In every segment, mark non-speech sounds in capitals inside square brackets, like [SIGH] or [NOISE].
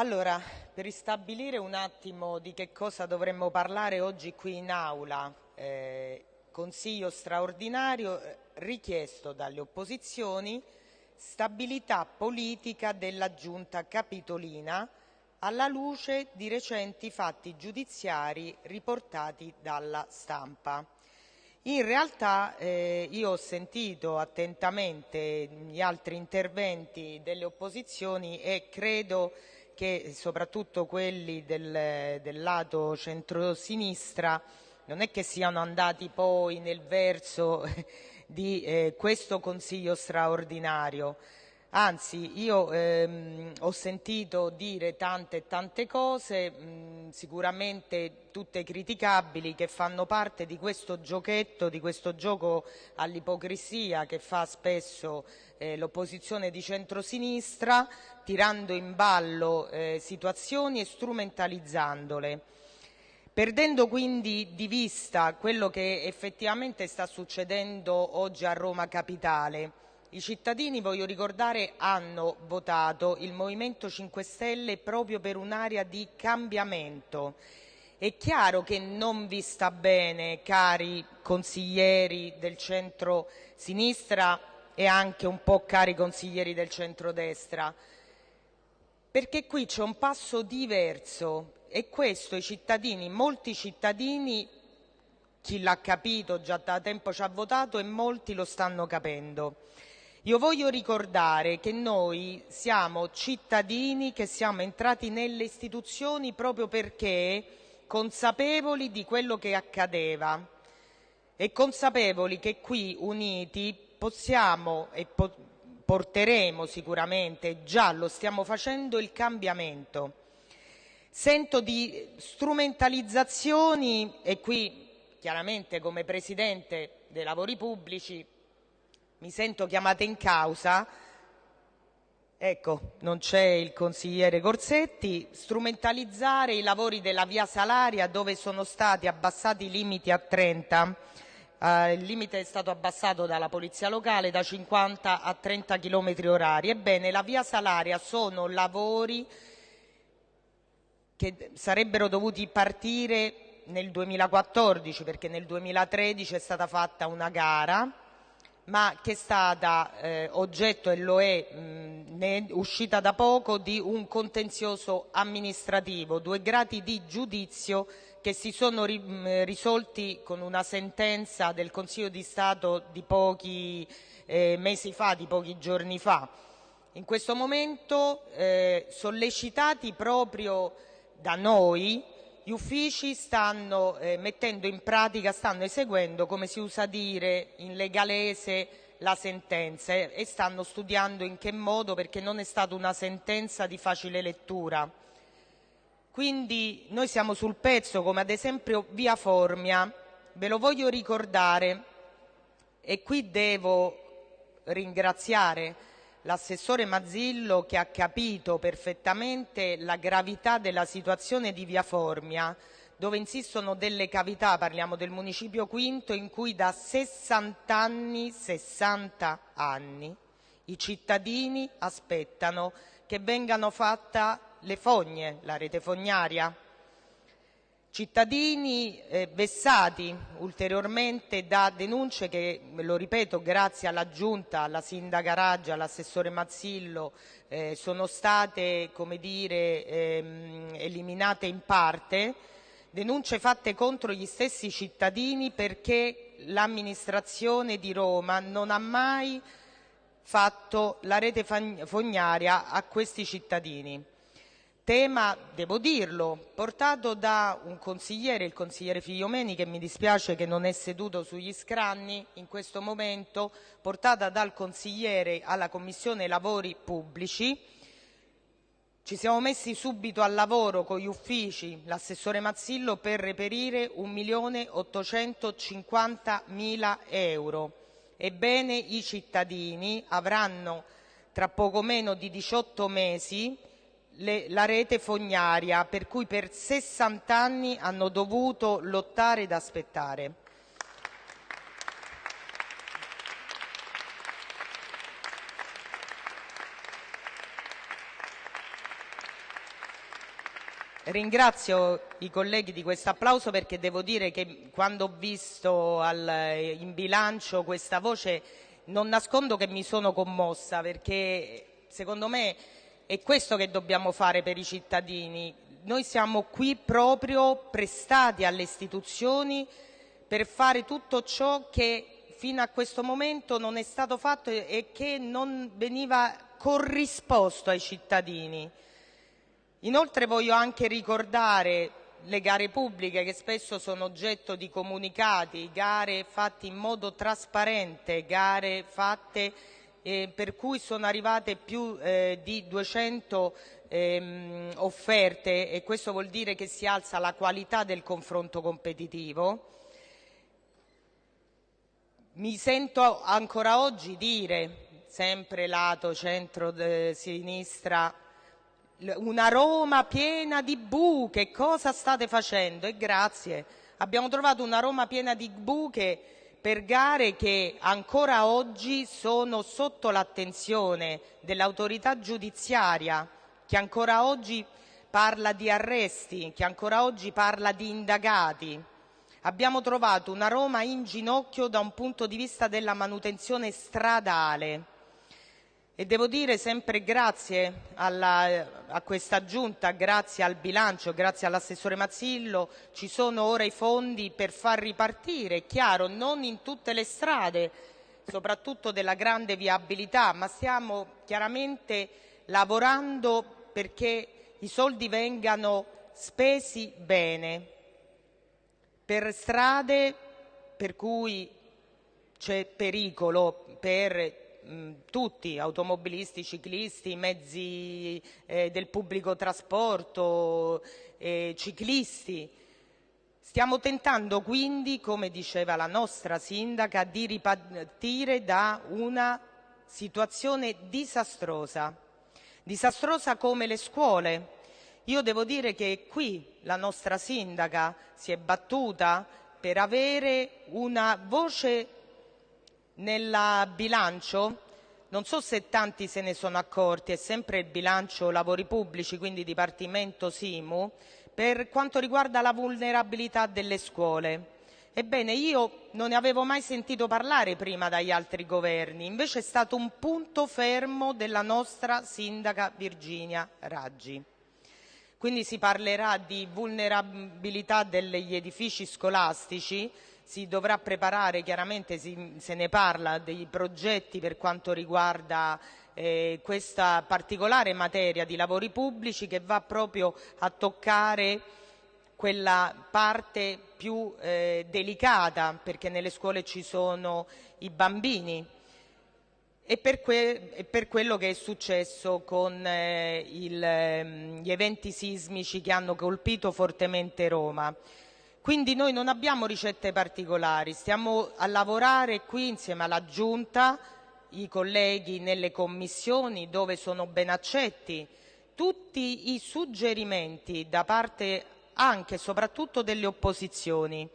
Allora, per ristabilire un attimo di che cosa dovremmo parlare oggi qui in aula, eh, Consiglio straordinario eh, richiesto dalle opposizioni, stabilità politica della Giunta Capitolina alla luce di recenti fatti giudiziari riportati dalla stampa. In realtà eh, io ho sentito attentamente gli altri interventi delle opposizioni e credo che soprattutto quelli del, del lato centrosinistra non è che siano andati poi nel verso [LAUGHS] di eh, questo Consiglio straordinario. Anzi, io ehm, ho sentito dire tante e tante cose, mh, sicuramente tutte criticabili, che fanno parte di questo giochetto, di questo gioco all'ipocrisia che fa spesso eh, l'opposizione di centrosinistra, tirando in ballo eh, situazioni e strumentalizzandole. Perdendo quindi di vista quello che effettivamente sta succedendo oggi a Roma Capitale, i cittadini, voglio ricordare, hanno votato il Movimento 5 Stelle proprio per un'area di cambiamento. È chiaro che non vi sta bene, cari consiglieri del centro-sinistra e anche un po' cari consiglieri del centro-destra, perché qui c'è un passo diverso e questo i cittadini, molti cittadini, chi l'ha capito già da tempo ci ha votato e molti lo stanno capendo. Io voglio ricordare che noi siamo cittadini che siamo entrati nelle istituzioni proprio perché consapevoli di quello che accadeva e consapevoli che qui uniti possiamo e po porteremo sicuramente, già lo stiamo facendo, il cambiamento. Sento di strumentalizzazioni e qui chiaramente come Presidente dei lavori pubblici mi sento chiamata in causa, ecco, non c'è il consigliere Corsetti, strumentalizzare i lavori della via Salaria dove sono stati abbassati i limiti a 30, eh, il limite è stato abbassato dalla polizia locale da 50 a 30 km orari. Ebbene, la via Salaria sono lavori che sarebbero dovuti partire nel 2014 perché nel 2013 è stata fatta una gara ma che è stata eh, oggetto e lo è, mh, è uscita da poco di un contenzioso amministrativo, due gradi di giudizio che si sono ri, mh, risolti con una sentenza del Consiglio di Stato di pochi eh, mesi fa, di pochi giorni fa. In questo momento, eh, sollecitati proprio da noi, gli uffici stanno eh, mettendo in pratica, stanno eseguendo, come si usa dire in legalese, la sentenza e stanno studiando in che modo perché non è stata una sentenza di facile lettura. Quindi noi siamo sul pezzo come ad esempio via Formia, ve lo voglio ricordare e qui devo ringraziare l'assessore Mazzillo che ha capito perfettamente la gravità della situazione di Via Formia, dove insistono delle cavità, parliamo del municipio quinto, in cui da 60 anni, 60 anni, i cittadini aspettano che vengano fatte le fogne, la rete fognaria, cittadini eh, vessati ulteriormente da denunce che, lo ripeto, grazie alla Giunta, alla Sindaca Raggia, all'assessore Mazzillo, eh, sono state come dire, ehm, eliminate in parte, denunce fatte contro gli stessi cittadini perché l'amministrazione di Roma non ha mai fatto la rete fognaria a questi cittadini tema, devo dirlo, portato da un consigliere, il consigliere Figliomeni, che mi dispiace che non è seduto sugli scranni in questo momento, portata dal consigliere alla Commissione Lavori Pubblici. Ci siamo messi subito al lavoro con gli uffici, l'assessore Mazzillo, per reperire 1.850.000 euro. Ebbene, i cittadini avranno tra poco meno di 18 mesi le, la rete fognaria, per cui per 60 anni hanno dovuto lottare ed aspettare. Ringrazio i colleghi di questo applauso perché devo dire che quando ho visto al, in bilancio questa voce non nascondo che mi sono commossa perché secondo me è questo che dobbiamo fare per i cittadini. Noi siamo qui proprio prestati alle istituzioni per fare tutto ciò che fino a questo momento non è stato fatto e che non veniva corrisposto ai cittadini. Inoltre voglio anche ricordare le gare pubbliche che spesso sono oggetto di comunicati, gare fatte in modo trasparente, gare fatte eh, per cui sono arrivate più eh, di 200 ehm, offerte e questo vuol dire che si alza la qualità del confronto competitivo. Mi sento ancora oggi dire, sempre lato centro-sinistra, una Roma piena di buche, cosa state facendo? E grazie, abbiamo trovato una Roma piena di buche per gare che ancora oggi sono sotto l'attenzione dell'autorità giudiziaria, che ancora oggi parla di arresti, che ancora oggi parla di indagati. Abbiamo trovato una Roma in ginocchio da un punto di vista della manutenzione stradale e devo dire sempre grazie a questa giunta, grazie al bilancio, grazie all'assessore Mazzillo, ci sono ora i fondi per far ripartire, è chiaro, non in tutte le strade, soprattutto della grande viabilità, ma stiamo chiaramente lavorando perché i soldi vengano spesi bene per strade per cui c'è pericolo per tutti, automobilisti, ciclisti, mezzi eh, del pubblico trasporto, eh, ciclisti. Stiamo tentando quindi, come diceva la nostra sindaca, di ripartire da una situazione disastrosa, disastrosa come le scuole. Io devo dire che qui la nostra sindaca si è battuta per avere una voce nel bilancio non so se tanti se ne sono accorti, è sempre il bilancio lavori pubblici, quindi Dipartimento Simu, per quanto riguarda la vulnerabilità delle scuole. Ebbene, io non ne avevo mai sentito parlare prima dagli altri governi, invece è stato un punto fermo della nostra sindaca Virginia Raggi. Quindi si parlerà di vulnerabilità degli edifici scolastici, si dovrà preparare, chiaramente se ne parla dei progetti per quanto riguarda eh, questa particolare materia di lavori pubblici che va proprio a toccare quella parte più eh, delicata perché nelle scuole ci sono i bambini e per, que e per quello che è successo con eh, il, ehm, gli eventi sismici che hanno colpito fortemente Roma. Quindi noi non abbiamo ricette particolari, stiamo a lavorare qui insieme alla Giunta, i colleghi nelle commissioni dove sono ben accetti tutti i suggerimenti da parte anche e soprattutto delle opposizioni.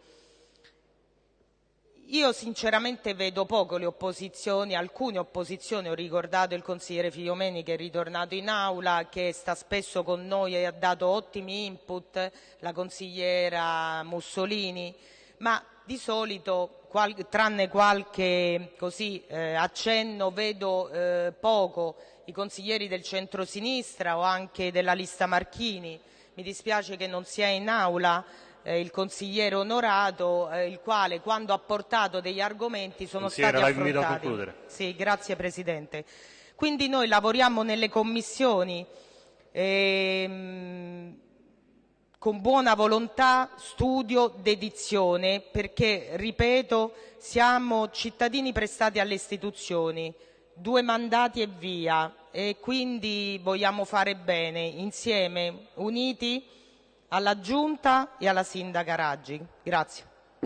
Io sinceramente vedo poco le opposizioni, alcune opposizioni, ho ricordato il consigliere Figliomeni che è ritornato in aula, che sta spesso con noi e ha dato ottimi input, la consigliera Mussolini, ma di solito, qual tranne qualche così, eh, accenno, vedo eh, poco i consiglieri del centro-sinistra o anche della lista Marchini. Mi dispiace che non sia in aula, eh, il consigliere onorato, eh, il quale quando ha portato degli argomenti sono stati affrontati. Sì, grazie Presidente. Quindi noi lavoriamo nelle commissioni ehm, con buona volontà, studio, dedizione, perché, ripeto, siamo cittadini prestati alle istituzioni, due mandati e via, e quindi vogliamo fare bene, insieme, uniti, alla Giunta e alla Sindaca Raggi.